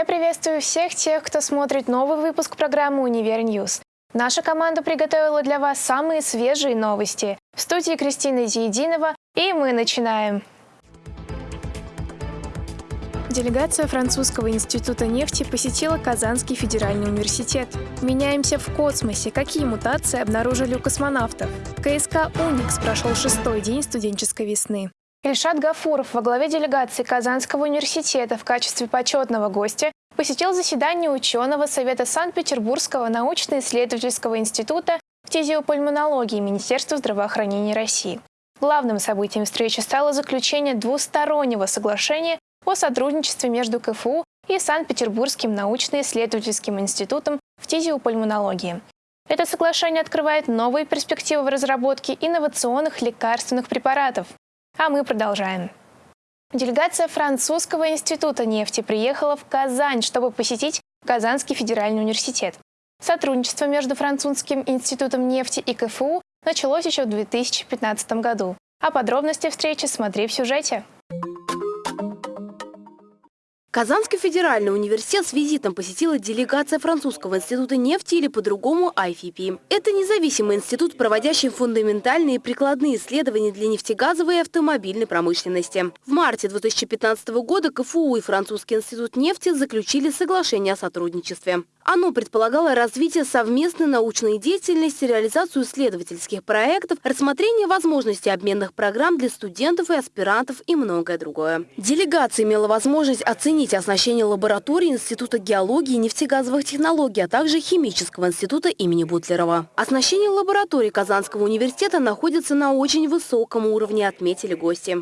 Я приветствую всех тех, кто смотрит новый выпуск программы «Univer News». Наша команда приготовила для вас самые свежие новости. В студии Кристина Зиединова, и мы начинаем. Делегация Французского института нефти посетила Казанский федеральный университет. Меняемся в космосе. Какие мутации обнаружили у космонавтов? КСК «Уникс» прошел шестой день студенческой весны. Ильшат Гафуров во главе делегации Казанского университета в качестве почетного гостя посетил заседание ученого Совета Санкт-Петербургского научно-исследовательского института фтизиопульмонологии Министерства здравоохранения России. Главным событием встречи стало заключение двустороннего соглашения о сотрудничестве между КФУ и Санкт-Петербургским научно-исследовательским институтом фтизиопульмонологии. Это соглашение открывает новые перспективы в разработке инновационных лекарственных препаратов. А мы продолжаем. Делегация Французского института нефти приехала в Казань, чтобы посетить Казанский федеральный университет. Сотрудничество между Французским институтом нефти и КФУ началось еще в 2015 году. А подробности встречи смотри в сюжете. Казанский федеральный университет с визитом посетила делегация Французского института нефти или по-другому IFP. Это независимый институт, проводящий фундаментальные и прикладные исследования для нефтегазовой и автомобильной промышленности. В марте 2015 года КФУ и Французский институт нефти заключили соглашение о сотрудничестве. Оно предполагало развитие совместной научной деятельности, реализацию исследовательских проектов, рассмотрение возможностей обменных программ для студентов и аспирантов и многое другое. Делегация имела возможность оценить оснащение лаборатории Института геологии и нефтегазовых технологий, а также Химического института имени Бутлерова. Оснащение лаборатории Казанского университета находится на очень высоком уровне, отметили гости.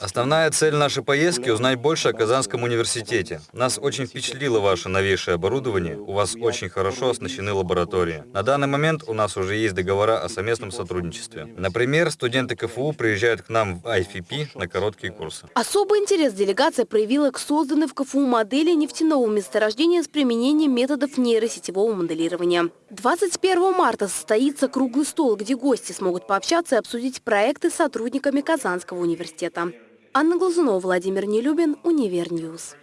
Основная цель нашей поездки – узнать больше о Казанском университете. Нас очень впечатлило ваше новейшее оборудование у вас очень хорошо оснащены лаборатории. На данный момент у нас уже есть договора о совместном сотрудничестве. Например, студенты КФУ приезжают к нам в IFP на короткие курсы. Особый интерес делегация проявила к созданной в КФУ модели нефтяного месторождения с применением методов нейросетевого моделирования. 21 марта состоится круглый стол, где гости смогут пообщаться и обсудить проекты с сотрудниками Казанского университета. Анна Глазунова, Владимир Нелюбин, Univer News.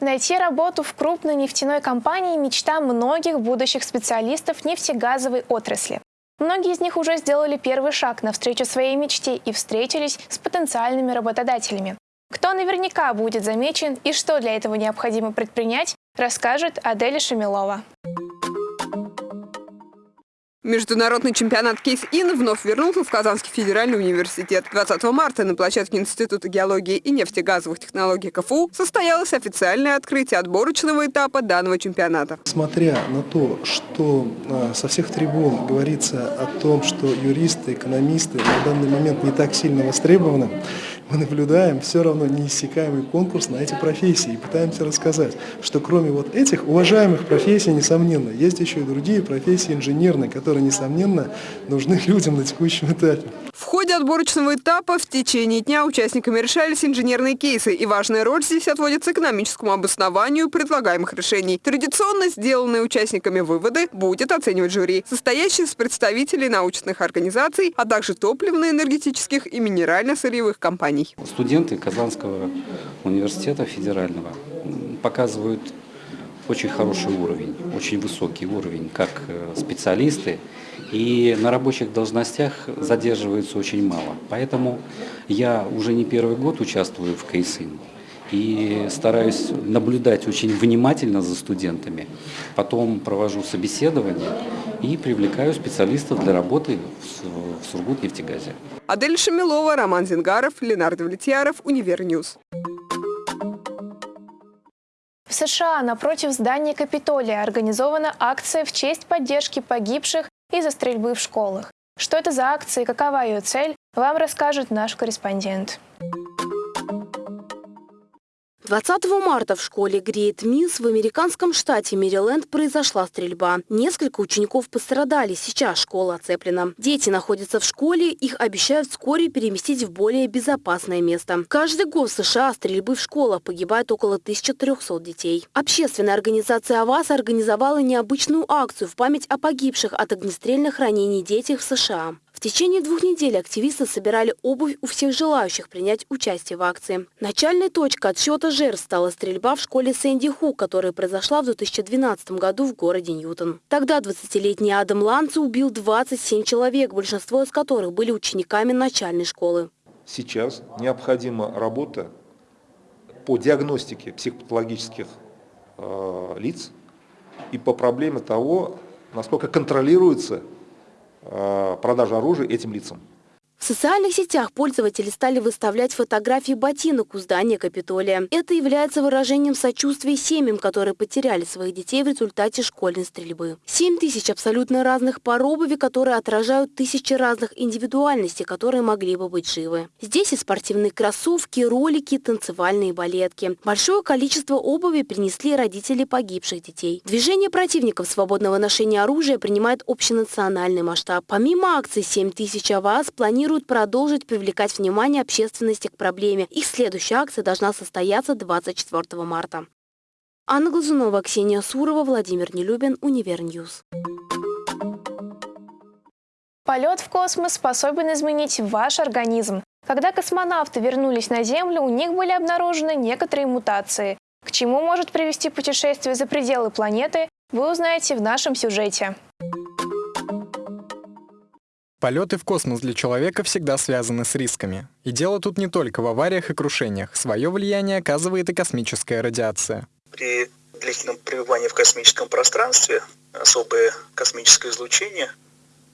Найти работу в крупной нефтяной компании – мечта многих будущих специалистов нефтегазовой отрасли. Многие из них уже сделали первый шаг навстречу своей мечте и встретились с потенциальными работодателями. Кто наверняка будет замечен и что для этого необходимо предпринять, расскажет Аделя Шамилова. Международный чемпионат Кейс-Ин вновь вернулся в Казанский федеральный университет. 20 марта на площадке Института геологии и нефтегазовых технологий КФУ состоялось официальное открытие отборочного этапа данного чемпионата. Смотря на то, что а, со всех трибун говорится о том, что юристы, экономисты на данный момент не так сильно востребованы, мы наблюдаем все равно неиссякаемый конкурс на эти профессии и пытаемся рассказать, что кроме вот этих уважаемых профессий, несомненно, есть еще и другие профессии инженерные, которые, несомненно, нужны людям на текущем этапе. Отборочного этапа в течение дня участниками решались инженерные кейсы, и важная роль здесь отводится экономическому обоснованию предлагаемых решений. Традиционно сделанные участниками выводы будет оценивать жюри, состоящее из представителей научных организаций, а также топливно-энергетических и минерально-сырьевых компаний. Студенты Казанского университета федерального показывают очень хороший уровень, очень высокий уровень, как э, специалисты, и на рабочих должностях задерживаются очень мало. Поэтому я уже не первый год участвую в КСИН и стараюсь наблюдать очень внимательно за студентами. Потом провожу собеседование и привлекаю специалистов для работы в Сургутнефтегазе. Адель Шамилова, Роман Зингаров, Ленар Довлетьяров, Univer News. В США напротив здания Капитолия организована акция в честь поддержки погибших из-за стрельбы в школах. Что это за акция и какова ее цель, вам расскажет наш корреспондент. 20 марта в школе Грейт Миллс в американском штате Мэриленд произошла стрельба. Несколько учеников пострадали, сейчас школа оцеплена. Дети находятся в школе, их обещают вскоре переместить в более безопасное место. Каждый год в США стрельбы в школах погибает около 1300 детей. Общественная организация Avaaz организовала необычную акцию в память о погибших от огнестрельных ранений детях в США. В течение двух недель активисты собирали обувь у всех желающих принять участие в акции. Начальной точкой отсчета жертв стала стрельба в школе Сэнди Ху, которая произошла в 2012 году в городе Ньютон. Тогда 20-летний Адам Ланци убил 27 человек, большинство из которых были учениками начальной школы. Сейчас необходима работа по диагностике психопатологических э, лиц и по проблеме того, насколько контролируется э, продажа оружия этим лицам. В социальных сетях пользователи стали выставлять фотографии ботинок у здания Капитолия. Это является выражением сочувствия семьям, которые потеряли своих детей в результате школьной стрельбы. 7 тысяч абсолютно разных пар обуви, которые отражают тысячи разных индивидуальностей, которые могли бы быть живы. Здесь и спортивные кроссовки, ролики, танцевальные балетки. Большое количество обуви принесли родители погибших детей. Движение противников свободного ношения оружия принимает общенациональный масштаб. Помимо акции 7 тысяч АВАС планируют планируют продолжить привлекать внимание общественности к проблеме. Их следующая акция должна состояться 24 марта. Анна Глазунова, Ксения Сурова, Владимир Нелюбин, Univer News. Полет в космос способен изменить ваш организм. Когда космонавты вернулись на Землю, у них были обнаружены некоторые мутации. К чему может привести путешествие за пределы планеты, вы узнаете в нашем сюжете. Полеты в космос для человека всегда связаны с рисками. И дело тут не только в авариях и крушениях. Свое влияние оказывает и космическая радиация. При длительном пребывании в космическом пространстве особое космическое излучение,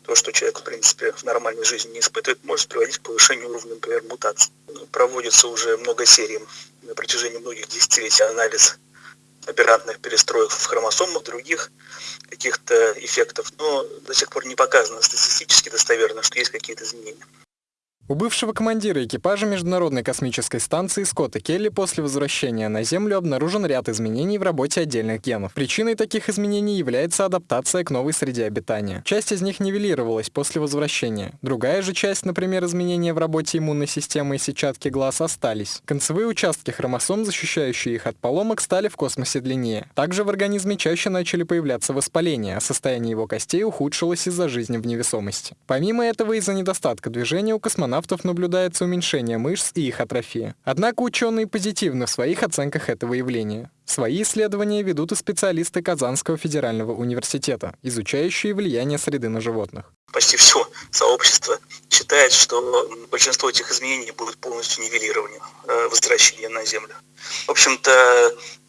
то, что человек, в принципе, в нормальной жизни не испытывает, может приводить к повышению уровня, например, мутаций. Проводится уже много серий на протяжении многих десятилетий анализ аберрантных перестроек в хромосомах, других каких-то эффектов, но до сих пор не показано статистически достоверно, что есть какие-то изменения. У бывшего командира экипажа Международной космической станции Скотта Келли после возвращения на Землю обнаружен ряд изменений в работе отдельных генов. Причиной таких изменений является адаптация к новой среде обитания. Часть из них нивелировалась после возвращения. Другая же часть, например, изменения в работе иммунной системы и сетчатки глаз, остались. Концевые участки хромосом, защищающие их от поломок, стали в космосе длиннее. Также в организме чаще начали появляться воспаления, а состояние его костей ухудшилось из-за жизни в невесомости. Помимо этого, из-за недостатка движения у космонавтов космонавтов наблюдается уменьшение мышц и их атрофия. Однако ученые позитивны в своих оценках этого явления. Свои исследования ведут и специалисты Казанского федерального университета, изучающие влияние среды на животных. Почти все сообщество считает, что большинство этих изменений будет полностью нивелированы э, возвращение на Землю. В общем-то,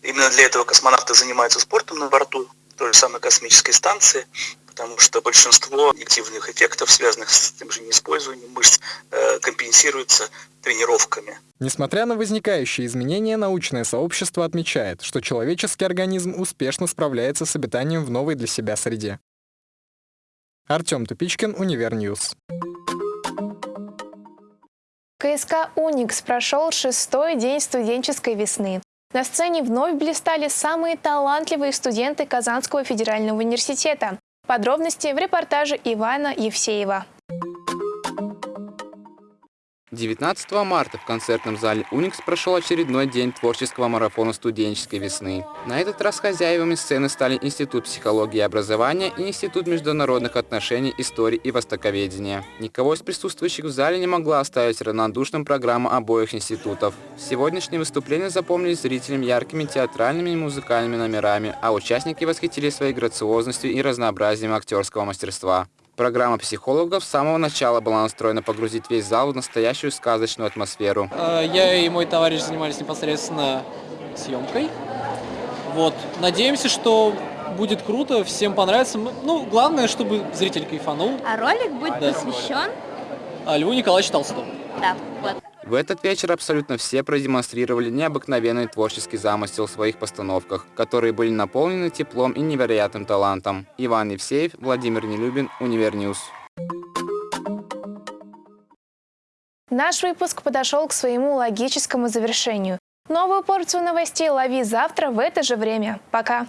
именно для этого космонавты занимаются спортом на борту той же самой космической станции, потому что большинство негативных эффектов, связанных с тем же неиспользованием мышц, э, компенсируется тренировками. Несмотря на возникающие изменения, научное сообщество отмечает, что человеческий организм успешно справляется с обитанием в новой для себя среде. Артем Тупичкин, Univer News. КСК «Уникс» прошел шестой день студенческой весны. На сцене вновь блистали самые талантливые студенты Казанского федерального университета. Подробности в репортаже Ивана Евсеева. 19 марта в концертном зале «Уникс» прошел очередной день творческого марафона студенческой весны. На этот раз хозяевами сцены стали Институт психологии и образования и Институт международных отношений, истории и востоковедения. Никого из присутствующих в зале не могла оставить равнодушным программа обоих институтов. Сегодняшние выступления запомнились зрителям яркими театральными и музыкальными номерами, а участники восхитили своей грациозностью и разнообразием актерского мастерства. Программа психологов с самого начала была настроена погрузить весь зал в настоящую сказочную атмосферу. Э, я и мой товарищ занимались непосредственно съемкой. Вот. Надеемся, что будет круто, всем понравится. Ну, главное, чтобы зритель кайфанул. А ролик будет да. посвящен? А Льву Николаевичу Толстому. Да, вот. В этот вечер абсолютно все продемонстрировали необыкновенный творческий замысел в своих постановках, которые были наполнены теплом и невероятным талантом. Иван Евсеев, Владимир Нелюбин, Univer News. Наш выпуск подошел к своему логическому завершению. Новую порцию новостей лови завтра в это же время. Пока!